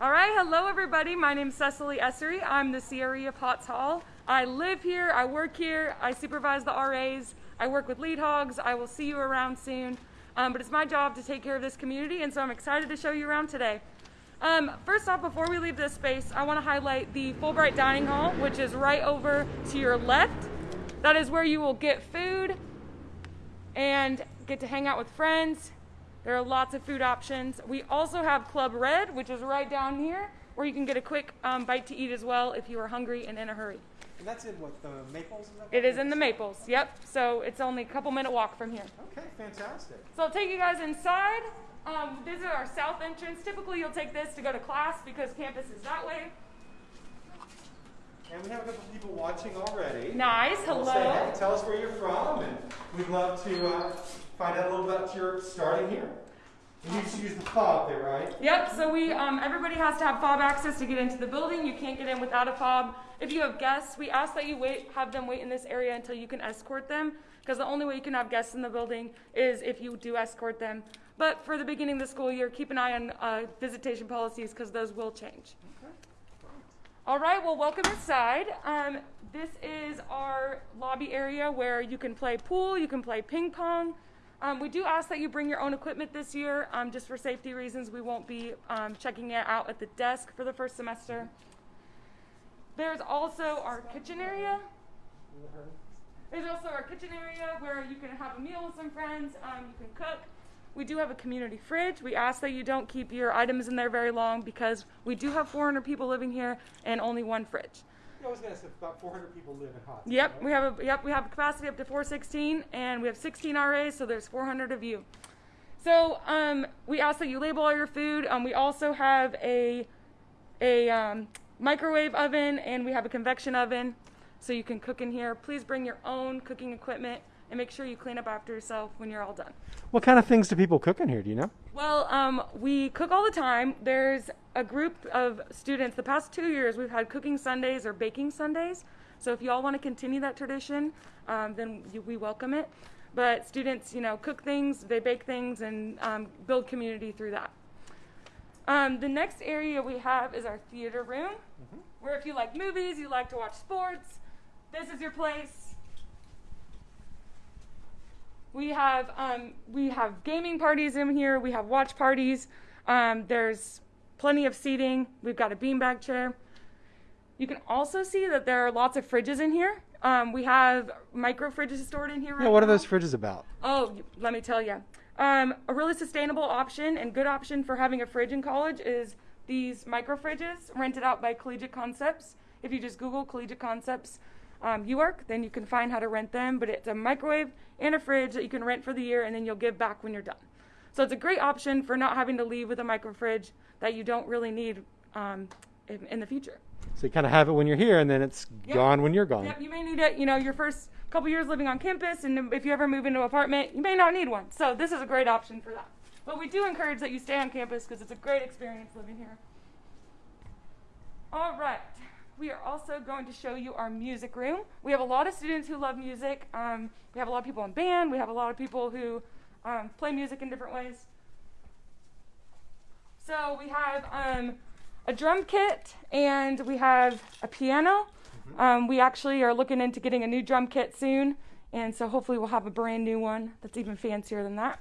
All right, hello everybody. My name is Cecily Essery. I'm the CRE of Hotz Hall. I live here, I work here, I supervise the RAs, I work with lead hogs. I will see you around soon. Um, but it's my job to take care of this community, and so I'm excited to show you around today. Um, first off, before we leave this space, I want to highlight the Fulbright Dining Hall, which is right over to your left. That is where you will get food and get to hang out with friends. There are lots of food options. We also have Club Red, which is right down here, where you can get a quick um, bite to eat as well if you are hungry and in a hurry. And that's in what, the Maples? Is It is in the Maples, yep. So it's only a couple minute walk from here. Okay, fantastic. So I'll take you guys inside. Um, this is our south entrance. Typically, you'll take this to go to class because campus is that way. And we have a couple people watching already. Nice. We'll say, Hello. hey, tell us where you're from, and we'd love to uh, find out a little bit about your starting here. You need to use the fob there, right? Yep. So we, um, everybody has to have fob access to get into the building. You can't get in without a fob. If you have guests, we ask that you wait, have them wait in this area until you can escort them, because the only way you can have guests in the building is if you do escort them. But for the beginning of the school year, keep an eye on uh, visitation policies because those will change. All right, well, welcome inside. Um, this is our lobby area where you can play pool, you can play ping pong. Um, we do ask that you bring your own equipment this year, um, just for safety reasons. We won't be um, checking it out at the desk for the first semester. There's also our kitchen area. There's also our kitchen area where you can have a meal with some friends. Um, you can cook. We do have a community fridge. We ask that you don't keep your items in there very long because we do have 400 people living here and only one fridge. You always gonna say about 400 people live in Hot. Yep, we have a yep we have a capacity up to 416 and we have 16 RAs, so there's 400 of you. So um, we ask that you label all your food. Um, we also have a a um, microwave oven and we have a convection oven, so you can cook in here. Please bring your own cooking equipment and make sure you clean up after yourself when you're all done. What kind of things do people cook in here? Do you know? Well, um, we cook all the time. There's a group of students. The past two years, we've had cooking Sundays or baking Sundays. So if you all want to continue that tradition, um, then you, we welcome it. But students, you know, cook things, they bake things, and um, build community through that. Um, the next area we have is our theater room, where if you like movies, you like to watch sports, this is your place. We have um, we have gaming parties in here. We have watch parties. Um, there's plenty of seating. We've got a beanbag chair. You can also see that there are lots of fridges in here. Um, we have micro fridges stored in here right Yeah. What are those fridges about? Oh, let me tell you. Um, a really sustainable option and good option for having a fridge in college is these micro fridges rented out by Collegiate Concepts. If you just Google Collegiate Concepts um, UArk, then you can find how to rent them. But it's a microwave and a fridge that you can rent for the year and then you'll give back when you're done. So it's a great option for not having to leave with a micro fridge that you don't really need um, in, in the future. So you kind of have it when you're here, and then it's Yep. gone when you're gone. Yep, you may need it, you know, your first couple years living on campus, and if you ever move into an apartment, you may not need one. So this is a great option for that. But we do encourage that you stay on campus because it's a great experience living here. All right. We are also going to show you our music room. We have a lot of students who love music. Um, we have a lot of people in band. We have a lot of people who um, play music in different ways. So we have um, a drum kit and we have a piano. Um, we actually are looking into getting a new drum kit soon, and so hopefully we'll have a brand new one that's even fancier than that.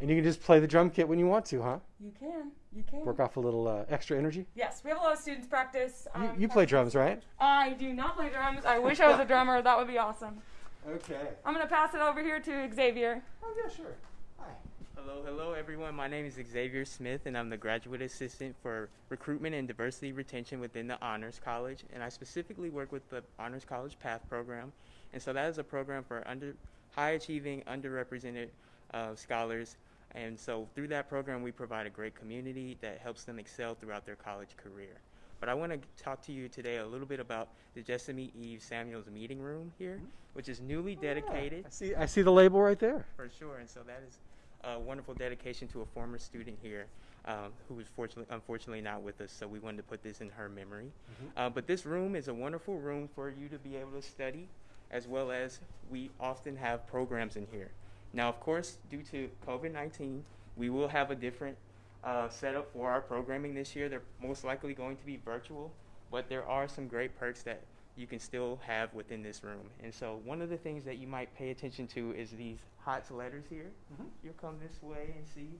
And you can just play the drum kit when you want to, huh? You can, you can. Work off a little uh, extra energy. Yes, we have a lot of students practice. You, um, you play drums, right? I do not play drums. I wish I was a drummer. That would be awesome. Okay. I'm gonna pass it over here to Xavier. Oh yeah, sure. Hi. Hello, hello everyone. My name is Xavier Smith and I'm the graduate assistant for recruitment and diversity retention within the Honors College. And I specifically work with the Honors College Path program. And so that is a program for under high achieving, underrepresented uh, scholars. And so through that program, we provide a great community that helps them excel throughout their college career. But I want to talk to you today a little bit about the Jessamy Eve Samuels Meeting Room here, which is newly dedicated I see. I see the label right there. for sure. And so that is a wonderful dedication to a former student here um, who is fortunately, unfortunately not with us. So we wanted to put this in her memory. Uh, but this room is a wonderful room for you to be able to study, as well as we often have programs in here. Now, of course, due to COVID 19, we will have a different uh, set up for our programming this year. They're most likely going to be virtual, but there are some great perks that you can still have within this room. And so one of the things that you might pay attention to is these HOTZ letters here. Mhm. You'll come this way and see.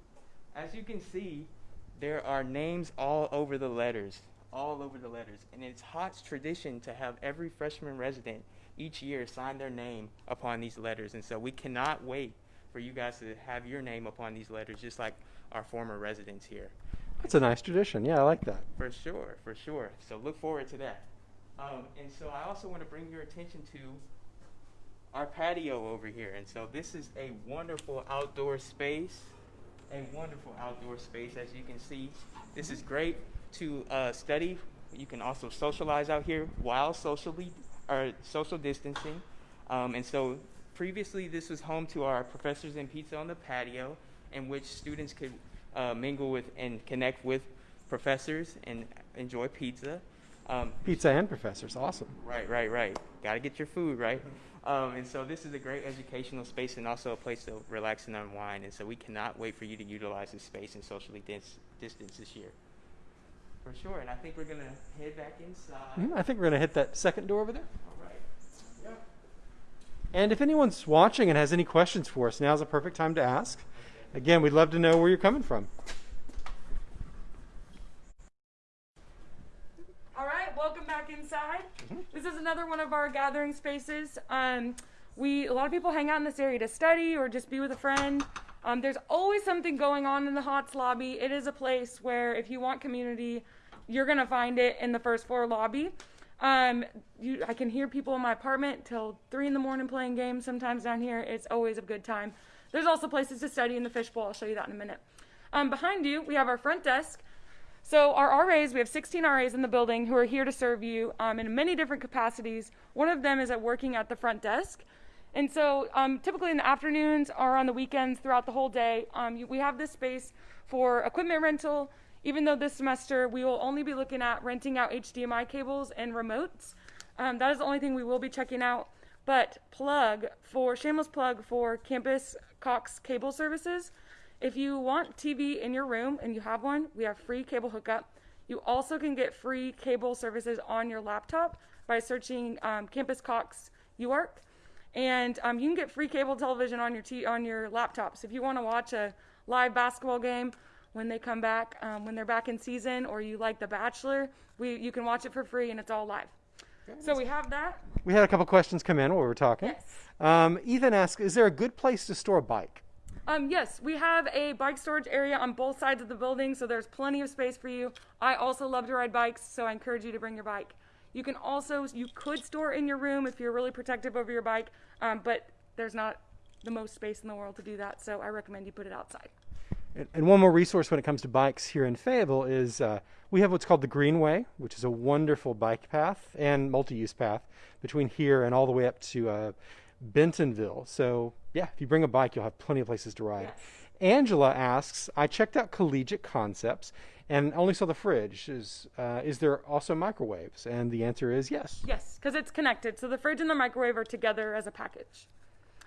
As you can see, there are names all over the letters, all over the letters. And it's Hotz tradition to have every freshman resident each year sign their name upon these letters. And so we cannot wait for you guys to have your name upon these letters, just like our former residents here. That's a nice tradition. Yeah, I like that. For sure, for sure. So look forward to that. Um, and so I also want to bring your attention to our patio over here. And so this is a wonderful outdoor space, a wonderful outdoor space. As you can see, this is great to uh, study. You can also socialize out here while socially or social distancing. Um, and so previously, this was home to our professors and pizza on the patio, in which students could uh, mingle with and connect with professors and enjoy pizza. Um, Pizza and professors. Awesome. Right, right, right. Got to get your food right. Um, and so this is a great educational space and also a place to relax and unwind. And so we cannot wait for you to utilize this space and socially dis- distance this year. For sure. And I think we're going to head back inside. Mhm, I think we're going to hit that second door over there. All right. Yep. And if anyone's watching and has any questions for us, now's a perfect time to ask. Again, we'd love to know where you're coming from. All right, welcome back inside. This is another one of our gathering spaces. Um, we a lot of people hang out in this area to study or just be with a friend. Um, there's always something going on in the Hotz lobby. It is a place where if you want community, you're gonna find it in the first floor lobby. Um, you, I can hear people in my apartment till three in the morning playing games. Sometimes down here, it's always a good time. There's also places to study in the fishbowl. I'll show you that in a minute. Um, behind you, we have our front desk. So our RAs, we have 16 RAs in the building who are here to serve you um, in many different capacities. One of them is at working at the front desk. And so um, typically in the afternoons or on the weekends throughout the whole day, um, you- we have this space for equipment rental. Even though this semester we will only be looking at renting out HDMI cables and remotes. Um, that is the only thing we will be checking out. But plug for shameless plug for Campus Cox Cable Services. If you want TV in your room and you have one, we have free cable hookup. You also can get free cable services on your laptop by searching um, Campus Cox UArk, and um, you can get free cable television on your t- on your laptops. If you want to watch a live basketball game when they come back, um, when they're back in season, or you like The Bachelor, we you can watch it for free and it's all live. So we have that. We had a couple questions come in while we were talking. Yes. Um, Ethan asked, "Is there a good place to store a bike?" Um, yes, we have a bike storage area on both sides of the building, so there's plenty of space for you. I also love to ride bikes, so I encourage you to bring your bike. You can also, you could store in your room if you're really protective over your bike, um, but there's not the most space in the world to do that, so I recommend you put it outside. And, and one more resource when it comes to bikes here in Fayetteville is uh, we have what's called the Greenway, which is a wonderful bike path and multi-use path between here and all the way up to uh, Bentonville. So yeah, if you bring a bike, you'll have plenty of places to ride. Yes. Angela asks, I checked out Collegiate Concepts and only saw the fridge. Is uh, is there also microwaves? And the answer is yes. Yes, because it's connected, so the fridge and the microwave are together as a package.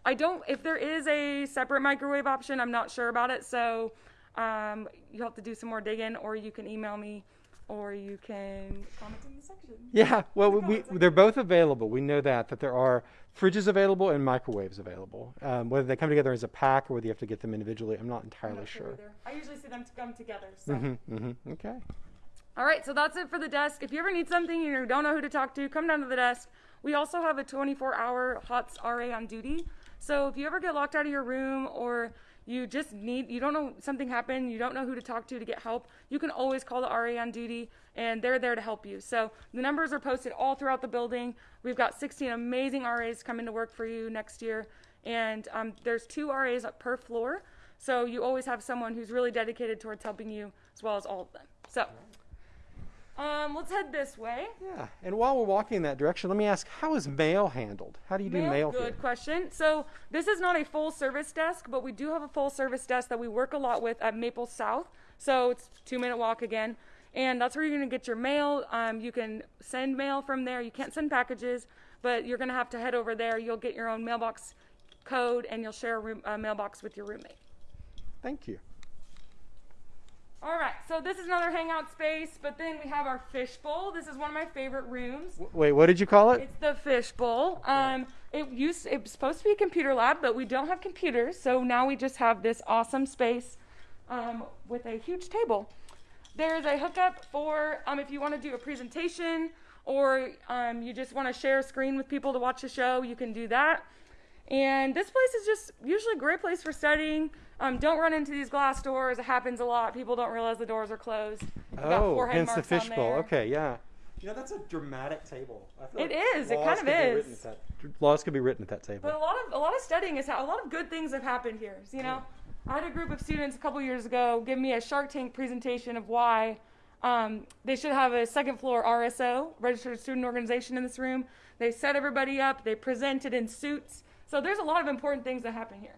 I don't, if there is a separate microwave option, I'm not sure about it, so um, you have to do some more digging, or you can email me, or you can comment in the section. Yeah, well, the we, they're both available. We know that that there are fridges available and microwaves available. Um, whether they come together as a pack or whether you have to get them individually, I'm not I'm entirely not sure. either. I usually see them to come together. So. Mm-hmm, mm-hmm. Okay. All right, so that's it for the desk. If you ever need something and you don't know who to talk to, come down to the desk. We also have a 24-hour Hotz RA on duty. So if you ever get locked out of your room or you just need, you don't know something happened, you don't know who to talk to to get help, you can always call the RA on duty, and they're there to help you. So the numbers are posted all throughout the building. We've got 16 amazing RAs coming to work for you next year, and um, there's two RAs per floor. So you always have someone who's really dedicated towards helping you, as well as all of them. So. Um, let's head this way. Yeah. And while we're walking in that direction, let me ask, how is mail handled? How do you do mail, good here? question. So this is not a full service desk, but we do have a full service desk that we work a lot with at Maple South. So it's two minute walk again, and that's where you're gonna get your mail. Um, you can send mail from there. You can't send packages, but you're gonna have to head over there. You'll get your own mailbox code, and you'll share a room, uh, mailbox with your roommate. Thank you. All right, so this is another hangout space, but then we have our fishbowl. This is one of my favorite rooms. Wait, what did you call it? It's the fishbowl. Um, it used it was supposed to be a computer lab, but we don't have computers, so now we just have this awesome space um, with a huge table. There's a hookup for um, if you want to do a presentation or um, you just want to share a screen with people to watch a show, you can do that. And this place is just usually a great place for studying. Um, don't run into these glass doors. It happens a lot. People don't realize the doors are closed. You've Oh, forehead hence the fishbowl. Okay, yeah. You know, that's a dramatic table. I feel It like is, it kind of could be written is. that- laws could be written at that table. But a lot of a lot of studying is how a lot of good things have happened here. You know, I had a group of students a couple years ago give me a Shark Tank presentation of why um, they should have a second floor RSO, registered student organization, in this room. They set everybody up. They presented in suits. So there's a lot of important things that happen here.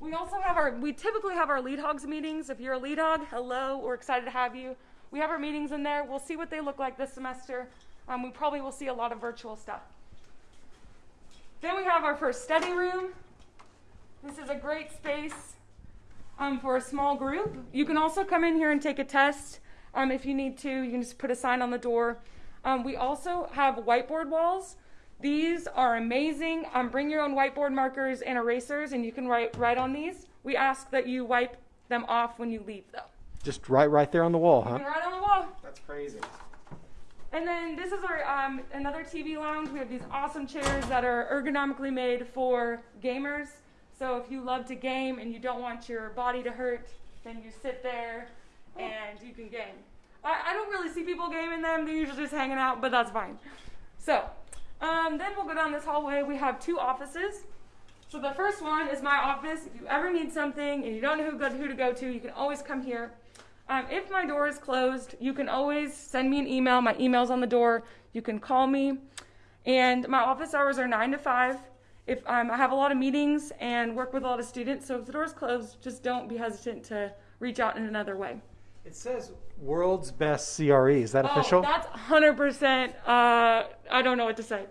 We also have our we typically have our lead hogs meetings. If you're a lead hog, hello, we're excited to have you. We have our meetings in there. We'll see what they look like this semester. Um, we probably will see a lot of virtual stuff. Then we have our first study room. This is a great space um, for a small group. You can also come in here and take a test um, if you need to. You can just put a sign on the door. Um, we also have whiteboard walls. These are amazing. Um, bring your own whiteboard markers and erasers, and you can write write on these. We ask that you wipe them off when you leave, though. Just right, right there on the wall, huh? can write on the wall. That's crazy. And then this is our um, another TV lounge. We have these awesome chairs that are ergonomically made for gamers. So if you love to game and you don't want your body to hurt, then you sit there and you can game. I, I don't really see people gaming them. They're usually just hanging out, but that's fine. So um, then we'll go down this hallway. We have two offices. So the first one is my office. If you ever need something and you don't know who, who to go to, you can always come here. Um, if my door is closed, you can always send me an email. My email's on the door. You can call me. And my office hours are 9 to 5. If um, I have a lot of meetings and work with a lot of students, so if the door's closed, just don't be hesitant to reach out in another way. It says world's best CRE. Is that official? Oh, that's 100%. Uh, I don't know what to say.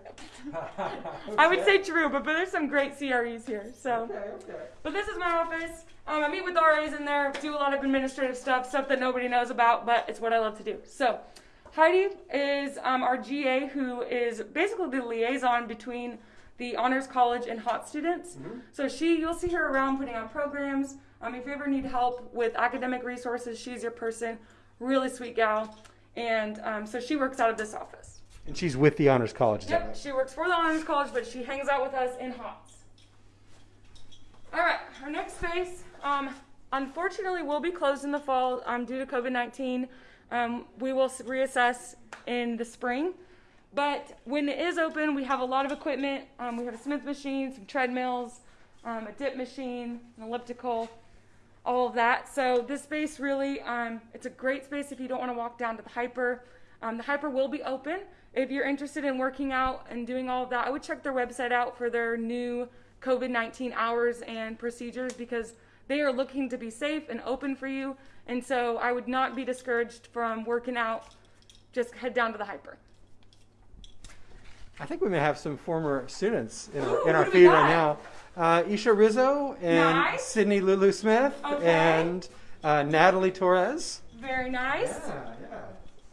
I would say true, but, but there's some great CREs here. So. Okay, okay. But this is my office. Um, I meet with RAs in there, do a lot of administrative stuff, stuff that nobody knows about, but it's what I love to do. So, Heidi is um, our GA, who is basically the liaison between the Honors College and Hot students. So she, you'll see her around putting on programs. Um, if you ever need help with academic resources, she's your person. Really sweet gal, and um, so she works out of this office. and she's with the Honors College. Yep, right? she works for the Honors College, but she hangs out with us in Hotz. All right, our next space, um, unfortunately, will be closed in the fall um, due to COVID 19. Um, we will reassess in the spring. But when it is open, we have a lot of equipment. Um, we have a Smith machine, some treadmills, um, a dip machine, an elliptical, all of that. So this space really, um, it's a great space if you don't want to walk down to the HPER. Um, the HPER will be open. If you're interested in working out and doing all of that, I would check their website out for their new COVID 19 hours and procedures because they are looking to be safe and open for you. And so I would not be discouraged from working out. Just head down to the HPER. I think we may have some former students in, our, in our feed right now. Uh, Isha Rizzo and Nice. Sydney Lulu Smith Okay. and uh, Natalie Torres. Very nice. Yeah,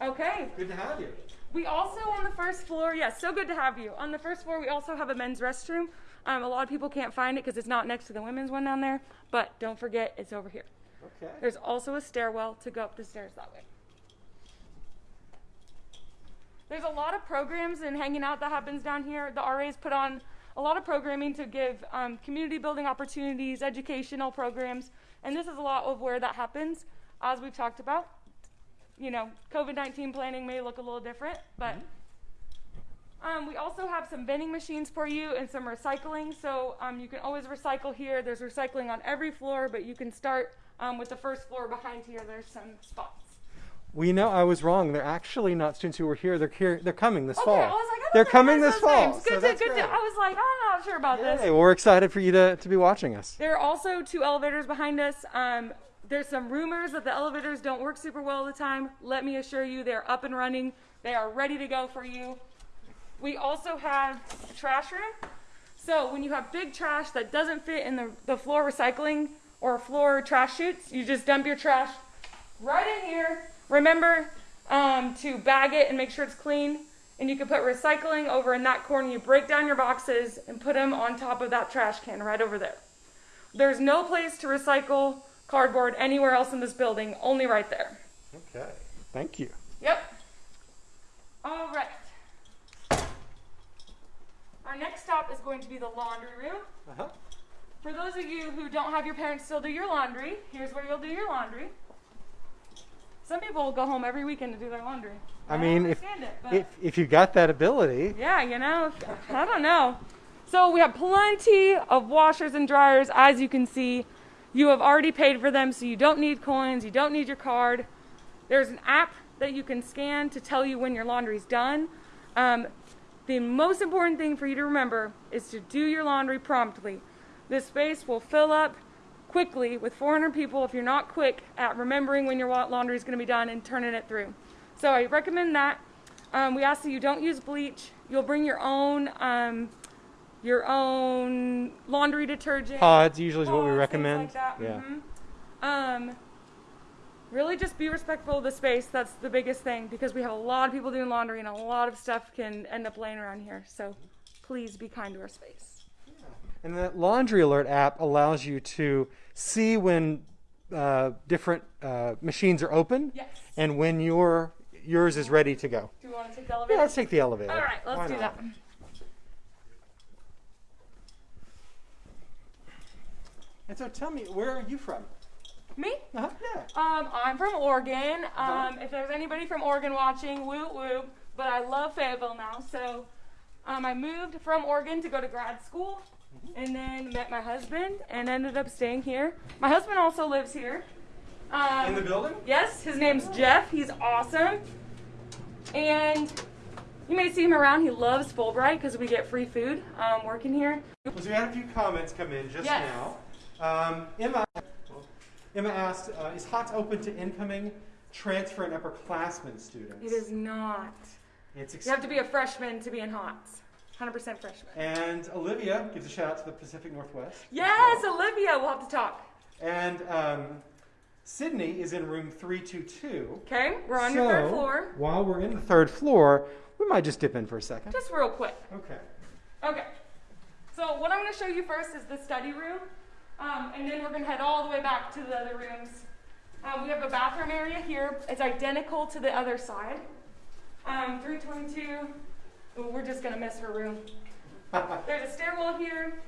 yeah. Okay. Good to have you. We also on the first floor, yes, so good to have you. On the first floor, we also have a men's restroom. Um, a lot of people can't find it because it's not next to the women's one down there, but don't forget it's over here. Okay. There's also a stairwell to go up the stairs that way. There's a lot of programs and hanging out that happens down here. The RAs put on a lot of programming to give um, community building opportunities, educational programs, and this is a lot of where that happens, as we've talked about. You know, COVID 19 planning may look a little different, but um, we also have some vending machines for you and some recycling. So um, you can always recycle here. There's recycling on every floor, but you can start um, with the first floor behind here. There's some spots. We know I was wrong. They're actually not students who were here. They're here. They're coming this Okay, fall. I was like, I they're coming this fall. names. so Good to, good to. I was like, I'm not sure about this. Hey, we're excited for you to, to be watching us. There are also two elevators behind us. Um, there's some rumors that the elevators don't work super well all the time. Let me assure you, they're up and running. They are ready to go for you. We also have a trash room. So when you have big trash that doesn't fit in the, the floor recycling or floor trash chutes, you just dump your trash right in here. Remember um, to bag it and make sure it's clean. And you can put recycling over in that corner. You break down your boxes and put them on top of that trash can right over there. There's no place to recycle cardboard anywhere else in this building, only right there. Okay. Thank you. Yep. All right. Our next stop is going to be the laundry room. Uh-huh. For those of you who don't have your parents still do your laundry, here's where you'll do your laundry. Some people will go home every weekend to do their laundry. I don't mean, if, it, if if you got that ability, yeah, you know, I don't know. So we have plenty of washers and dryers, as you can see. You have already paid for them, so you don't need coins, you don't need your card. There's an app that you can scan to tell you when your laundry's done. Um, the most important thing for you to remember is to do your laundry promptly. This space will fill up quickly with 400 people if you're not quick at remembering when your laundry is going to be done and turning it through. So I recommend that. Um, we ask that you don't use bleach. You'll bring your own um, your own laundry detergent. pods usually is what we recommend. Like that. Yeah. Mhm. Um, really, just be respectful of the space. That's the biggest thing because we have a lot of people doing laundry and a lot of stuff can end up laying around here. So please be kind to our space. And the laundry alert app allows you to see when uh, different uh, machines are open Yes. and when your yours is ready to go. Do you want to take the elevator? Yeah, let's take the elevator. All right, let's Why do not? that. And so tell me, where are you from? Me? Uh-huh. Yeah. Um, I'm from Oregon. Uh-huh. Um, if there's anybody from Oregon watching, woo woo. But I love Fayetteville now. So um, I moved from Oregon to go to grad school. And then met my husband and ended up staying here. My husband also lives here. Um, In the building? Yes, his name's Jeff. He's awesome. And you may see him around. He loves Fulbright because we get free food um, working here. So we had a few comments come in just Yes. now. Um, Emma, Emma asked, uh, is Hotz open to incoming transfer and upperclassmen students? It is not. It's You have to be a freshman to be in Hotz. 100% freshman. and Olivia gives a shout out to the Pacific Northwest. Yes, well. Olivia, we'll have to talk. And um, Sydney is in room 322. Okay, we're on your third So, floor. While we're in the third floor, we might just dip in for a second. Just real quick. Okay. Okay. So what I'm going to show you first is the study room, um, and then we're going to head all the way back to the other rooms. Um, we have a bathroom area here. It's identical to the other side. Um, 322. Ooh, we're just going to miss her room. There's a stairwell here,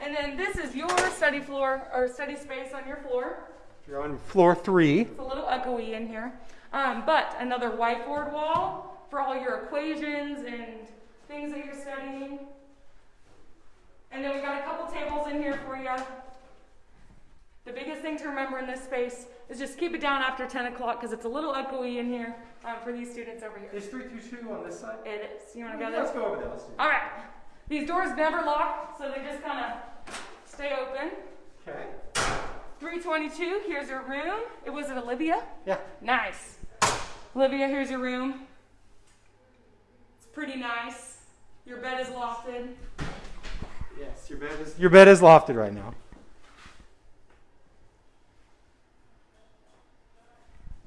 and then this is your study floor or study space on your floor. You're on floor three. It's a little echoey in here. Um, but another whiteboard wall for all your equations and things that you're studying. And then we've got a couple tables in here for you. The biggest thing to remember in this space is just keep it down after 10 o'clock because it's a little echoey in here um, for these students over here. here. Is 322 on this side? It is. You want to go there? let's go over there. Let's do All right. These doors never lock, so they just kind of stay open. Okay. 322, here's your room. It was it Olivia? Yeah. Nice. Olivia, here's your room. It's pretty nice. Your bed is lofted. Yes, your bed is your bed is lofted right now.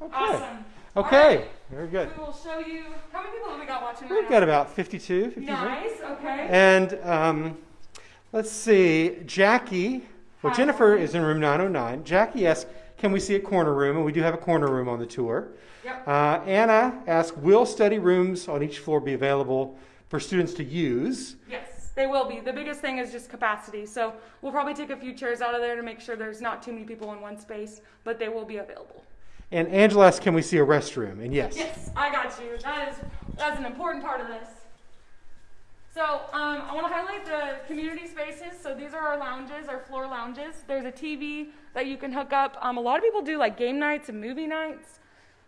Okay. Awesome. Okay. Right. Very good. We will show you. How many people have we got watching right We've now? got about 52, 53. Nice. Okay. And um, let's see, Jackie. Well, Hi. Jennifer is in room 909. Jackie asks, "Can we see a corner room?" And we do have a corner room on the tour. Yep. Uh, Anna asks, "Will study rooms on each floor be available for students to use?" Yes, they will be. The biggest thing is just capacity. So we'll probably take a few chairs out of there to make sure there's not too many people in one space, but they will be available. And Angela asks, "Can we see a restroom?" And yes. Yes, I got you. That is that's an important part of this. So um, I want to highlight the community spaces. So these are our lounges, our floor lounges. There's a TV that you can hook up. Um, a lot of people do like game nights and movie nights,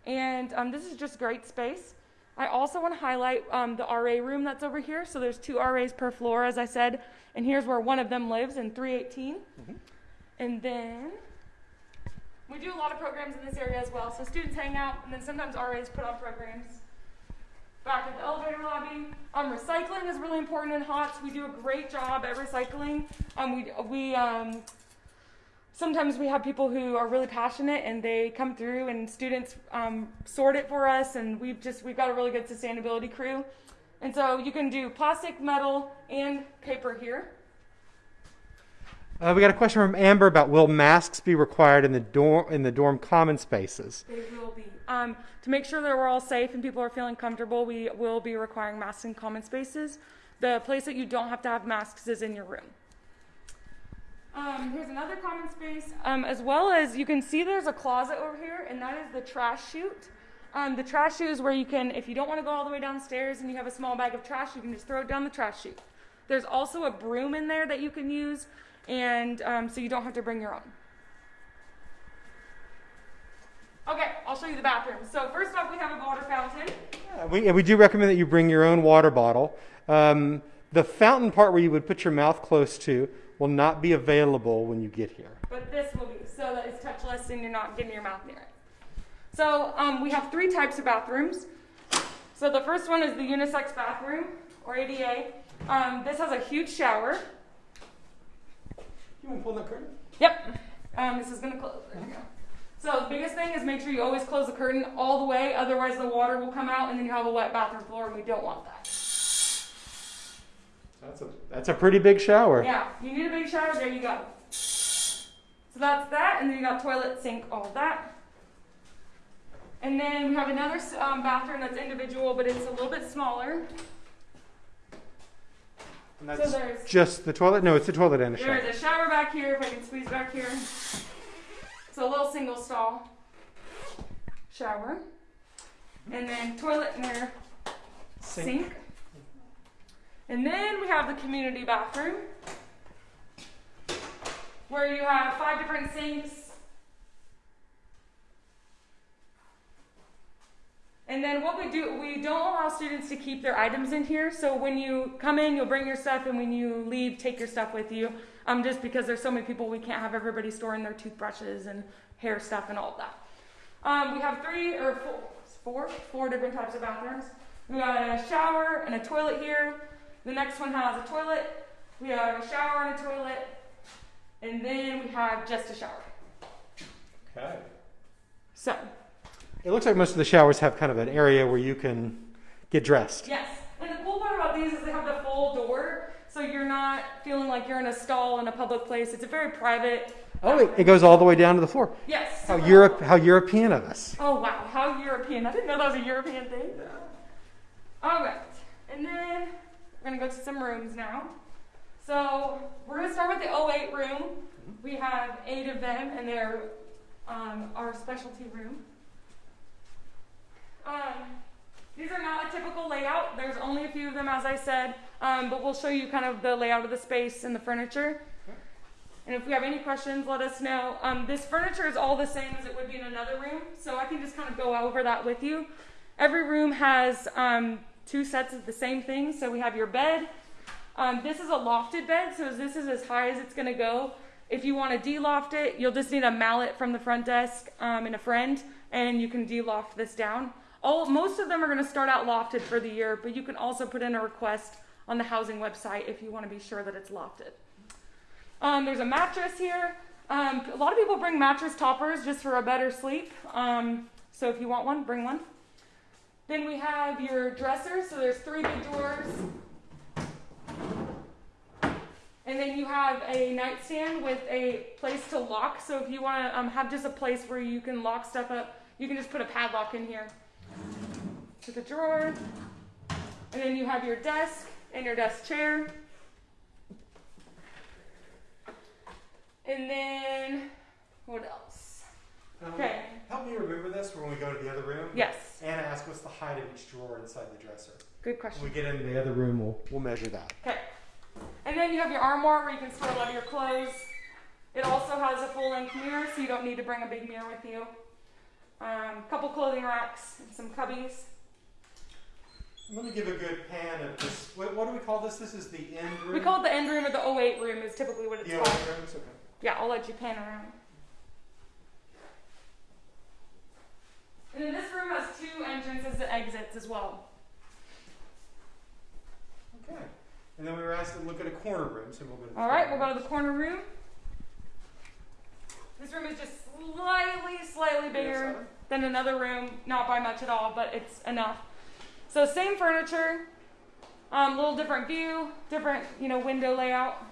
and um, this is just great space. I also want to highlight um, the RA room that's over here. So there's two RAs per floor, as I said, and here's where one of them lives in 318. And then we do a lot of programs in this area as well. So students hang out, and then sometimes RAs put on programs. Back at the elevator lobby, um, recycling is really important in Hotz. We do a great job at recycling. Um, we we um, sometimes we have people who are really passionate and they come through and students um, sort it for us and we've just we've got a really good sustainability crew and so you can do plastic metal and paper here Uh, we got a question from Amber about will masks be required in the dorm in the dorm common spaces? they will be um, to make sure that we're all safe and people are feeling comfortable we will be requiring masks in common spaces the place that you don't have to have masks is in your room um, here's another common space, um, as well as you can see there's a closet over here, and that is the trash chute. Um, the trash chute is where you can, if you don't want to go all the way downstairs and you have a small bag of trash, you can just throw it down the trash chute. There's also a broom in there that you can use, and um, so you don't have to bring your own. Okay, I'll show you the bathroom. So first off, we have a water fountain. Uh, we, we do recommend that you bring your own water bottle. Um, the fountain part where you would put your mouth close to will not be available when you get here. but this will be so that it's touchless and you're not getting your mouth near it. So um, we have three types of bathrooms. So the first one is the unisex bathroom or ADA. Um, this has a huge shower. You want to pull that curtain? Yep. Um, this is gonna close. There you go. So the biggest thing is make sure you always close the curtain all the way, otherwise the water will come out and then you have a wet bathroom floor, and we don't want that. That's a that's a pretty big shower. Yeah, you need a big shower. There you go. So that's that, and then you got toilet, sink, all of that. And then we have another um, bathroom that's individual, but it's a little bit smaller. And So that's there's just the toilet. No, it's the toilet and a shower. there's a shower back here. If I can squeeze back here, it's a little single stall shower, and then toilet and their sink. And then we have the community bathroom where you have five different sinks. And then what we do, we don't allow students to keep their items in here. So when you come in, you'll bring your stuff, and when you leave, take your stuff with you. Um, just because there's so many people, we can't have everybody storing their toothbrushes and hair stuff and all of that. Um, we have three or four, four, four different types of bathrooms. We got a shower and a toilet here. The next one has a toilet. We have a shower and a toilet. And then we have just a shower. Okay. So, It looks like most of the showers have kind of an area where you can get dressed. yes. And the cool part about these is they have the full door. So you're not feeling like you're in a stall in a public place. It's a very private. Oh, it, it goes all the way down to the floor. Yes. How Europe, how European of us. Oh wow, how European. I didn't know that was a European thing. Yeah. All right. And then we're going to go to some rooms now. So we're going to start with the 08 room. We have eight of them, and they're um, our specialty room. Um, these are not a typical layout. There's only a few of them, as I said, um, but we'll show you kind of the layout of the space and the furniture. And if we have any questions, let us know. Um, this furniture is all the same as it would be in another room, so I can just kind of go over that with you. Every room has um, two sets of the same thing. So we have your bed. Um, this is a lofted bed, so this is as high as it's going to go. If you want to de-loft it, you'll just need a mallet from the front desk um, and a friend, and you can de-loft this down. All most of them are going to start out lofted for the year, but you can also put in a request on the housing website if you want to be sure that it's lofted. Um, there's a mattress here. Um, a lot of people bring mattress toppers just for a better sleep. Um, so if you want one, bring one. Then we have your dresser. So there's three big drawers. And then you have a nightstand with a place to lock. So if you want to um, have just a place where you can lock stuff up, you can just put a padlock in here. To the drawer. And then you have your desk and your desk chair. And then, what else? Okay. Um, Help me remember this when we go to the other room. Yes, Anna asked what's the height of each drawer inside the dresser. good question. When we get into the other room, we'll, we'll measure that. Okay. And then you have your armoire where you can store a lot of your clothes. It also has a full length mirror, so you don't need to bring a big mirror with you. Um, couple clothing racks and some cubbies. Let me give a good pan of this. What, what do we call this? This is the end room. We call it the end room or the 08 room is typically what it's the called. rooms. Okay. Yeah, I'll let you pan around. And then this room has two entrances and exits as well. Okay. And then we were asked to look at a corner room, so we'll go. To the All right, we'll go to the corner room. This room is just slightly, slightly bigger than another room, not by much at all, but it's enough. So same furniture, um, little different view, different you know window layout.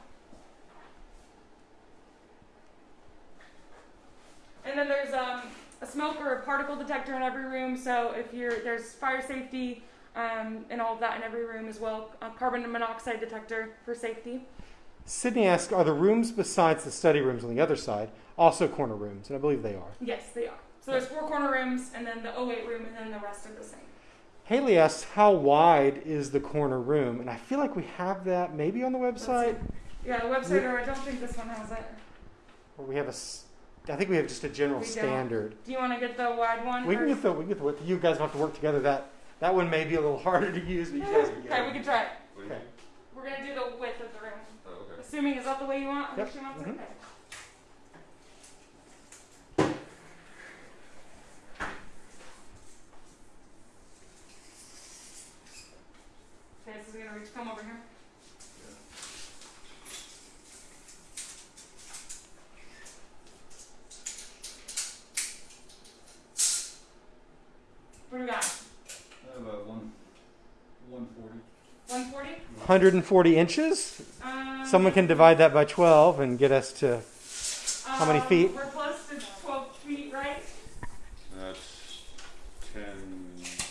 And then there's um, a smoke or a particle detector in every room, so if you're there's fire safety um, and all of that in every room as well. A carbon monoxide detector for safety. Sydney asks, are the rooms besides the study rooms on the other side also corner rooms? And I believe they are. Yes, they are. So there's four corner rooms, and then the 08 room, and then the rest are the same. Haley asks, how wide is the corner room? And I feel like we have that maybe on the website, Yeah, the website, or I don't think this one has it. or we have a. s- I think we have just a general standard. Do you want to get the wide one? We can get the we can get the width. You guys have to work together. That that one may be a little harder to use, but you guys can get Okay, we can try it. Okay. We're gonna do the width of the room. Oh, okay. Assuming is that the way you want? Yep. She wants it? Mhm. Okay. Okay, this is gonna reach. Come over here. What do we got? I have a one, one forty. 140? 140 inches. Um, Someone can divide that by 12 and get us to. how many um, feet? We're close to 12 feet, right? That's ten.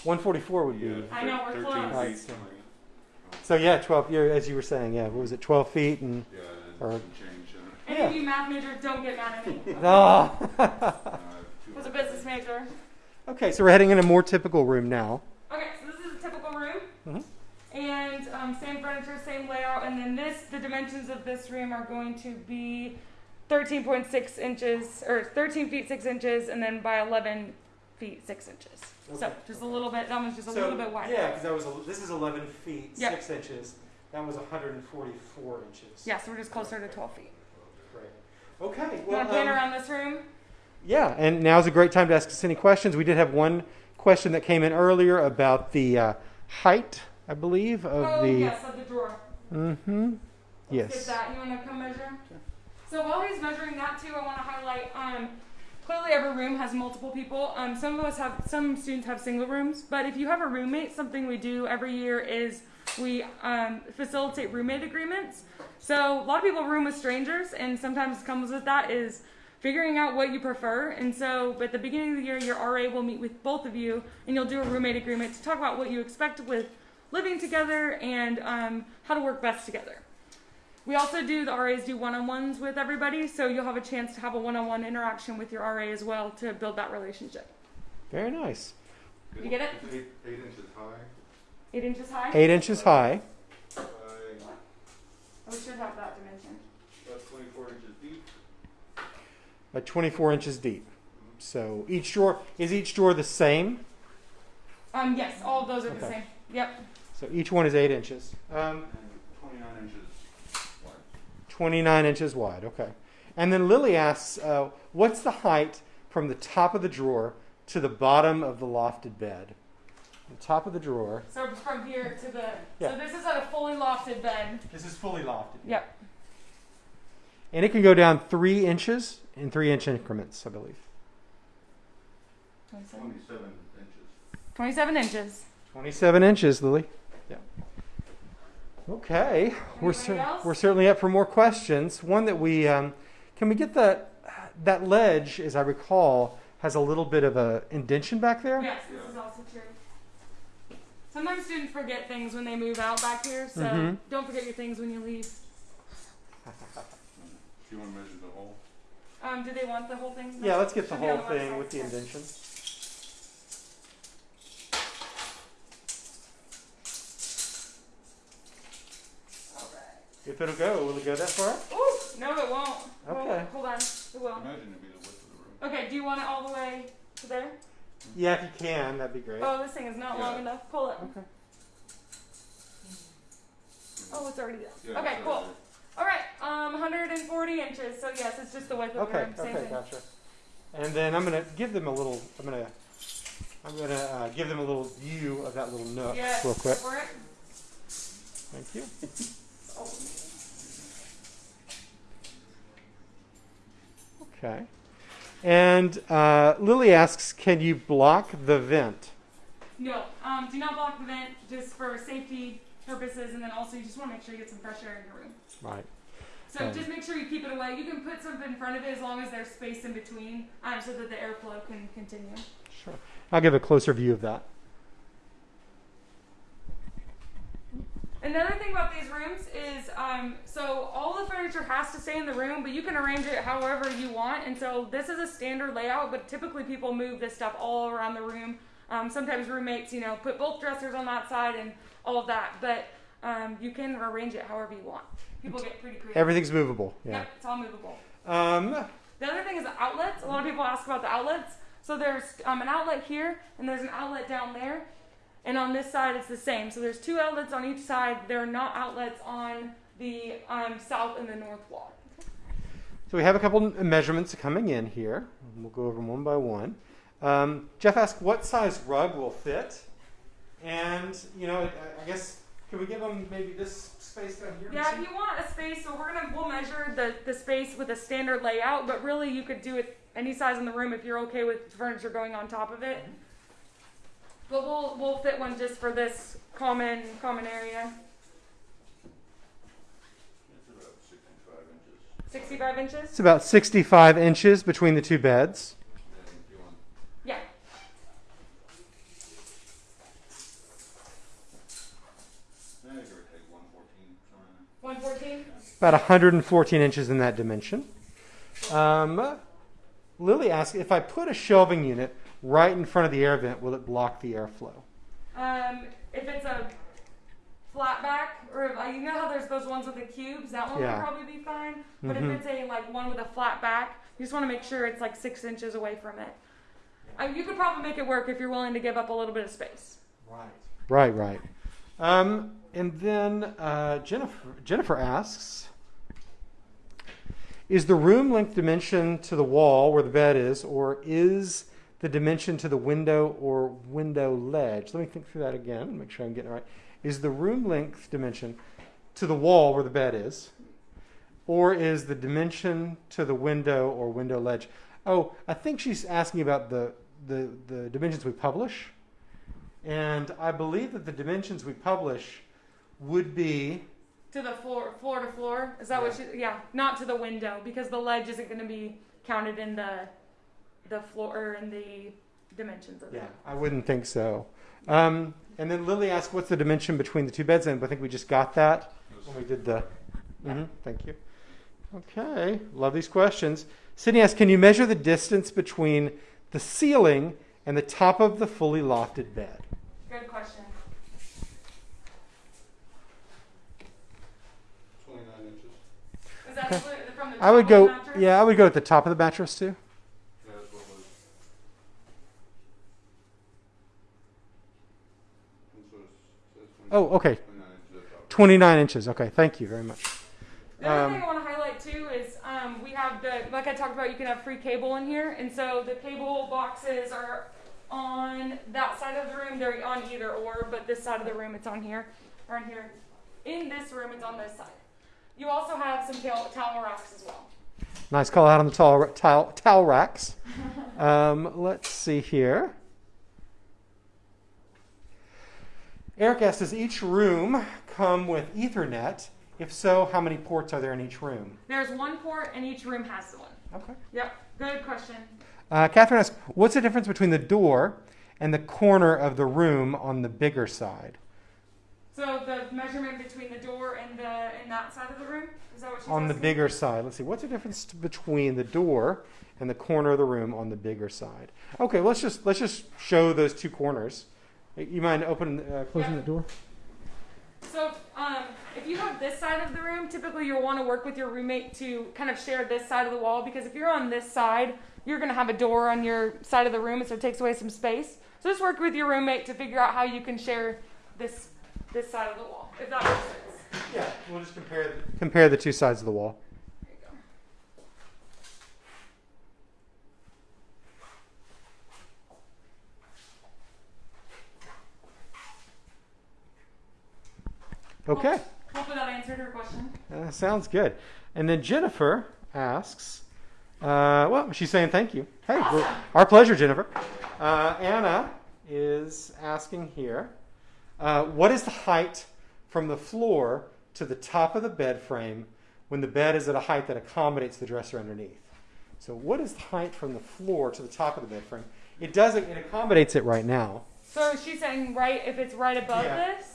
144 would be. yeah, I know, we're thir- close. Thirteen Right, feet, so- yeah, 12. Yeah, as you were saying, yeah. What was it? 12 feet and. Yeah, Or- and change, uh, Any Yeah. of you math majors don't get mad at me. Ah. uh, was a business major. okay, so we're heading in a more typical room now. Okay, so this is a typical room. Mhm. And um, same furniture, same layout. And then this, the dimensions of this room are going to be 13.6 inches, or 13 feet 6 inches, and then by 11 feet 6 inches. So Okay. just a little bit, that one's just a little bit wider. Yeah, because that was a, this is 11 feet Yep. 6 inches. That was 144 inches. Yeah, so we're just closer to 12 feet. Great. Okay. You want to plan um, around this room? Yeah, and now's a great time to ask us any questions. We did have one question that came in earlier about the uh, height, I believe, of oh, the. yes, of the drawer. Mm-hmm. Let's Yes. Get that. You want to come measure? So while he's measuring that too, I want to highlight. Um, clearly, every room has multiple people. Um, some of us have, some students have single rooms. But if you have a roommate, something we do every year is we um, facilitate roommate agreements. So a lot of people room with strangers, and sometimes comes with that is figuring out what you prefer. And so at the beginning of the year, your RA will meet with both of you, and you'll do a roommate agreement to talk about what you expect with living together and um, how to work best together. We also do the RAs do one-on-ones with everybody, so you'll have a chance to have a one-on-one interaction with your RA as well to build that relationship. Very nice. You get it? It's Eight, eight inches high. Eight inches high. Eight inches high. By Oh, we should have that dimension. about twenty-four inches deep. by 24 inches deep. So each drawer is each drawer the same. Um, yes, all of those are the same. Yep. So each one is eight inches. Um, And twenty-nine inches wide. 29 inches wide. Okay. And then Lily asks, uh, what's the height from the top of the drawer to the bottom of the lofted bed? The top of the drawer. So from here to the. Yeah. So this is at a fully lofted bed. This is fully lofted. Yep. And it can go down three inches in three inch increments, I believe. 27. Twenty-seven inches. 27 inches. 27 inches, Lily. Yeah. Okay, we're cer- we're certainly up for more questions. One that we um, can we get that that ledge, as I recall, has a little bit of a indention back there. Yes, this is also true. Sometimes students forget things when they move out back here, so Mhm. don't forget your things when you leave. Do you wanna measure the hole? Um, do they want the whole thing? Yeah, let's get the Should be on whole thing with the Yeah. If it'll go, will it go that far? Ooh, no, it won't. Well, Okay. hold on. It will. Imagine it'd be the width of the room. Okay, do you want it all the way to there? Yeah, if you can, that'd be great. Oh, this thing is not long enough. Pull it. Okay. Oh, it's already there. Yeah, okay, so- cool. All right, um, 140 inches. So yes, it's just the width of the Okay. room. Same Okay. thing. Gotcha. And then I'm gonna give them a little. I'm gonna. I'm gonna uh, give them a little view of that little nook Yes. real quick. For it. Thank you. Okay. And uh, Lily asks, can you block the vent? No, um, do not block the vent just for safety purposes, and then also you just want to make sure you get some fresh air in your room. Right. So Okay. just make sure you keep it away. You can put something in front of it as long as there's space in between, um, so that the airflow can continue. Sure. I'll give a closer view of that. Another thing about these rooms is, um, so all the furniture has to stay in the room, but you can arrange it however you want. And so this is a standard layout, but typically people move this stuff all around the room. Um, sometimes roommates, you know, put both dressers on that side and all of that, but um, you can arrange it however you want. People get pretty creative. Everything's movable. Yeah. Yep, it's all movable. Um, The other thing is the outlets. A lot of people ask about the outlets. So there's um, an outlet here, and there's an outlet down there. And on this side, it's the same. So there's two outlets on each side. There are not outlets on the um, south and the north wall. so we have a couple measurements coming in here. We'll go over them one by one. Um, Jeff asked, what size rug will fit? And, you know, I, I guess, can we give them maybe this space down here? Yeah, if you want a space, so we're gonna we'll measure the, the space with a standard layout, but really you could do it any size in the room if you're okay with furniture going on top of it. But we'll we'll fit one just for this common common area. It's about sixty-five inches. Sixty-five inches. It's about 65 inches between the two beds. Then if you want, Yeah. give or take one fourteen, somewhere in One fourteen. About 114 inches in that dimension. Um, Lily asked, if I put a shelving unit right in front of the air vent, will it block the airflow? Um, if it's a flat back, or if, uh, you know how there's those ones with the cubes, that one Yeah. would probably be fine. But Mhm. if it's a like one with a flat back, you just want to make sure it's like six inches away from it. Uh, you could probably make it work if you're willing to give up a little bit of space. Right. Right, right. Um, and then uh, Jennifer, Jennifer asks Is the room length dimension to the wall where the bed is, or is the dimension to the window or window ledge? Let me think through that again, make sure I'm getting it right. Is the room length dimension to the wall where the bed is, or is the dimension to the window or window ledge? Oh, I think she's asking about the, the, the dimensions we publish. And I believe that the dimensions we publish would be To the floor, floor to floor. Is that what? she? yeah, not to the window because the ledge isn't going to be counted in the the floor and the dimensions of yeah, it. I wouldn't think so. Um, and then Lily asked, "What's the dimension between the two beds?" And I think we just got that when we did the. hmm thank you. Okay, love these questions. Sydney asked, "Can you measure the distance between the ceiling and the top of the fully lofted bed?" Good question. Twenty-nine inches. Is that split from the I would go. of the mattress? Yeah, I would go at the top of the mattress too. Yeah, that's what it was. And so it's, says Oh, okay. Twenty-nine inches at the 29 inches. Okay, thank you very much. The other Um, thing I want to highlight too is um, we have the like I talked about. You can have free cable in here, and so the cable boxes are on that side of the room. They're on either or, but this side of the room it's on here, or on here. In this room, it's on this side. You also have some towel, towel racks as well. Nice call out on the towel, towel, towel racks. Um, let's see here. Eric asked, does each room come with Ethernet? If so, how many ports are there in each room? There's one port, and each room has one. Okay. Yep, good question. Uh, Catherine asks, what's the difference between the door and the corner of the room on the bigger side? So the measurement between the door and the and that side of the room is that what she's saying? On the bigger side. Let's see, what's the difference between the door and the corner of the room on the bigger side? Okay, let's just let's just show those two corners. You mind opening, uh, closing Yeah. the door? So, um, if you have this side of the room, typically you'll want to work with your roommate to kind of share this side of the wall because if you're on this side, you're going to have a door on your side of the room, and so it takes away some space. So just work with your roommate to figure out how you can share this this side of the wall, if that makes sense. Yeah, we'll just compare the, compare the two sides of the wall. Okay, Hopefully that answered her question. uh, sounds good. And then Jennifer asks, Uh, well, she's saying thank you. Hey, we're- our pleasure, Jennifer. Uh, Anna is asking here, uh, what is the height from the floor to the top of the bed frame when the bed is at a height that accommodates the dresser underneath? So, what is the height from the floor to the top of the bed frame? It doesn't, it accommodates it right now. So she's saying right if it's right above Yeah. this,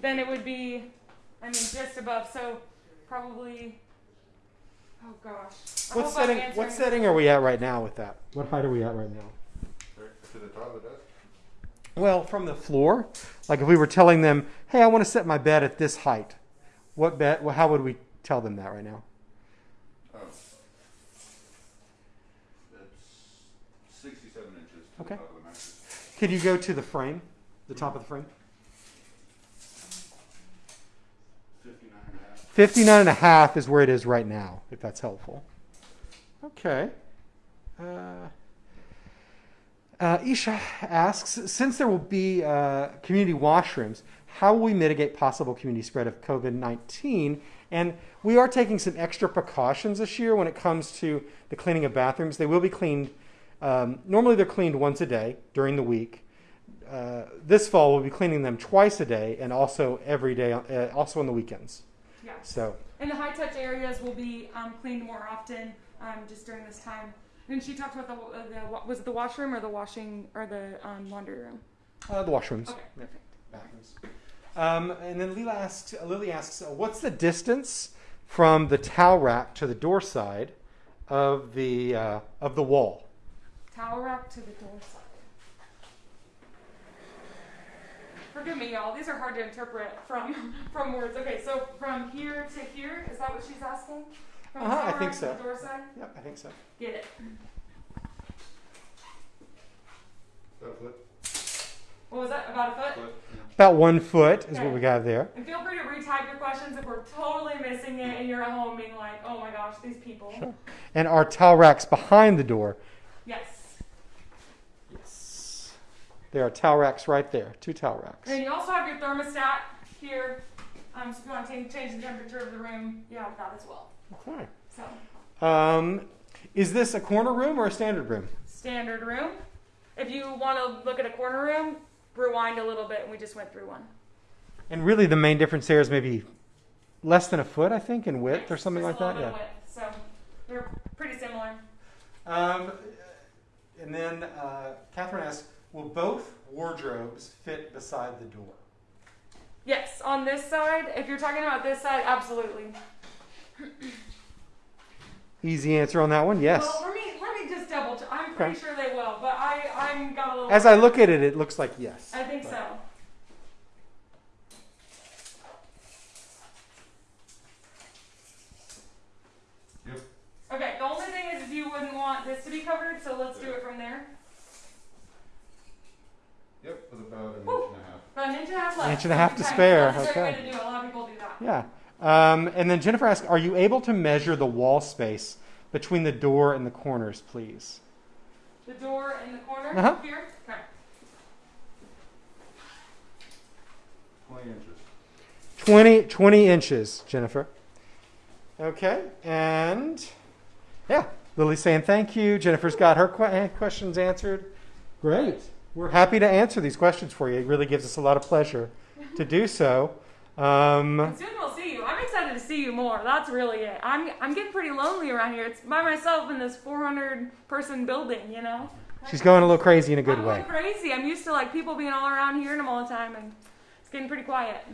then it would be, I mean, just above. So probably. Oh gosh. I What setting? What setting are we at right now with that? What height are we at right now? To the top of the desk? Well, from the floor, like if we were telling them, "Hey, I want to set my bed at this height," what bed? Well, how would we tell them that right now? Oh. That's sixty-seven inches Okay. the top of the mattress. Could you go to the frame, the top of the frame? Fifty-nine and a half. 59 and a half is where it is right now, if that's helpful. Okay. Uh, uh, Isha asks, since there will be uh, community washrooms, how will we mitigate possible community spread of COVID-19? And we are taking some extra precautions this year when it comes to the cleaning of bathrooms. They will be cleaned. Um, normally, they're cleaned once a day during the week. Uh, this fall, we'll be cleaning them twice a day and also every day, uh, also on the weekends. Yeah. So, And the high touch areas will be um, cleaned more often um, just during this time. And she talked about the, uh, the was it the washroom or the washing or the um, laundry room? uh, the washrooms. Okay, perfect. bathrooms. Um, and then Lila asks, Lily asks, uh, what's the distance from the towel rack to the door side of the uh, of the wall? Towel rack to the door side. Forgive me, y'all. These are hard to interpret from from words. Okay, so from here to here, is that what she's asking? From Uh-huh, I think so. To the door side. Yep, I think so. Get it. About a foot? What was that? About a foot. Foot, yeah. About one foot is what we got there. And feel free to retype your questions if we're totally missing it and you're at home being like, oh my gosh, these people. Sure. And our towel racks behind the door. Yes. Yes. There are towel racks right there. Two towel racks. And you also have your thermostat here. Um, so if you want to change, the temperature of the room, you have that as well. Okay. So Um, is this a corner room or a standard room? standard room. If you want to look at a corner room, rewind a little bit, and we just went through one. And really, the main difference there is maybe less than a foot, I think, in width or something like that. Yeah. width. So they're pretty similar. Um, and then uh, Catherine asks, will both wardrobes fit beside the door? Yes, on this side, if you're talking about this side, absolutely. Easy answer on that one, yes. Well, let me let me just double check. I'm pretty Okay. sure they will, but I I'm got a little. As I look at it, it looks like yes. I think so. Yep. Okay, the only thing is if you wouldn't want this to be covered, so let's do it from there. Yep, with about an Woo. inch and a half. About an inch and a half left. Inch and a half to Okay, spare, That's a great okay. to. A lot of people do that. Yeah. Um, and then Jennifer asks, are you able to measure the wall space between the door and the corners, please? The door and the corner Uh-huh. here. Okay. Twenty inches. 20, 20 inches, Jennifer. Okay, and yeah, Lily's saying thank you. Jennifer's got her que- eh, questions answered. Great. We're happy to answer these questions for you. It really gives us a lot of pleasure to do so. Um, soon we'll see you. I'm excited to see you more. That's really it. I'm I'm getting pretty lonely around here. It's by myself in this 400 person building. You know. she's going a little crazy in a good I'm way. crazy. I'm used to like people being all around hearing them all the time, and it's getting pretty quiet.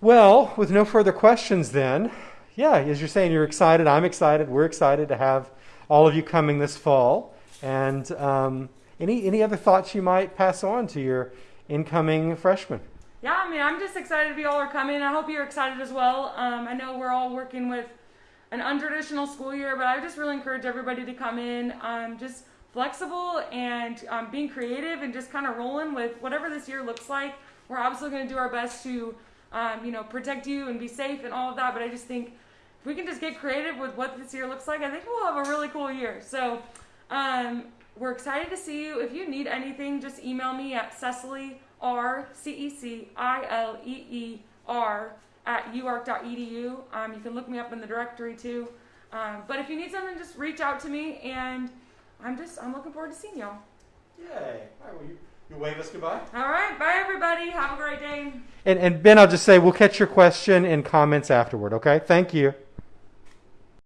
Well, with no further questions, then, yeah, as you're saying, you're excited. I'm excited. We're excited to have all of you coming this fall. And um, any any other thoughts you might pass on to your incoming freshmen? Yeah, I mean, I'm just excited be all are coming. I hope you're excited as well. Um, I know we're all working with an untraditional school year, but I just really encourage everybody to come in, um, just flexible and um, being creative and just kind of rolling with whatever this year looks like. We're obviously going to do our best to, um, you know, protect you and be safe and all of that. But I just think if we can just get creative with what this year looks like, I think we'll have a really cool year. So um, we're excited to see you. If you need anything, just email me at Cecilee R C E C I L E E R at uark.edu. Um, you can look me up in the directory too. Um, but if you need something, just reach out to me, and I'm just I'm looking forward to seeing y'all. Yay. All right, well, you, you wave us goodbye. All right, bye everybody. Have a great day. And, and Ben, I'll just say we'll catch your question and comments afterward, okay? Thank you.